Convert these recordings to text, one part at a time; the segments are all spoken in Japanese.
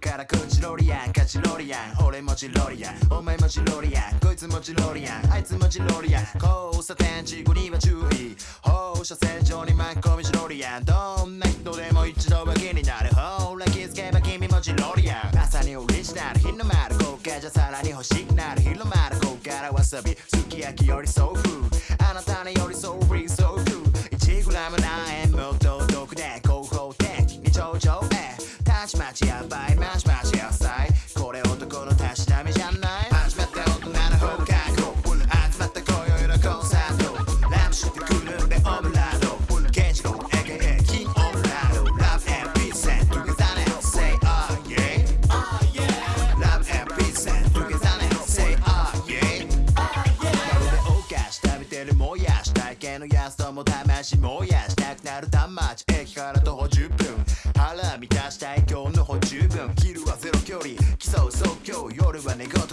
からこちろりやんかちろりやん俺もちろりやんお前もちろりやんこいつもちろりやんあいつもちろりやん交差点事故には注意放射線上に巻き込みちろりやんどんな人でも一度は気になるほら気づけば君もちろりやん朝にオリジナル日の丸豪華じゃさらに欲しくなる広まるこっからわさびすき焼きよりソウルあなたに寄り添うやし体験のやつとも試しもやしたくなる田町駅から徒歩10分腹満たしたい今日の歩十分昼はゼロ距離競う即興夜は寝言か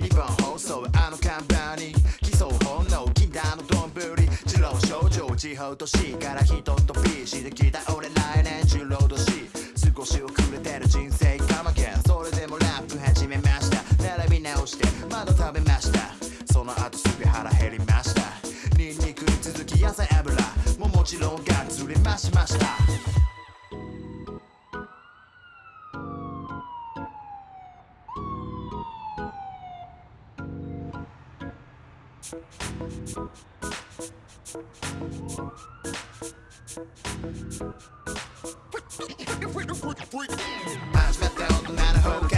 日本放送あの看板に競う本能禁断の丼二郎少女地方都市から人とピーしてきた俺来年中労働し少し遅れてる人生かまけそれでも続き野菜油ももちろんがっつり増しました。始まった大人の放課後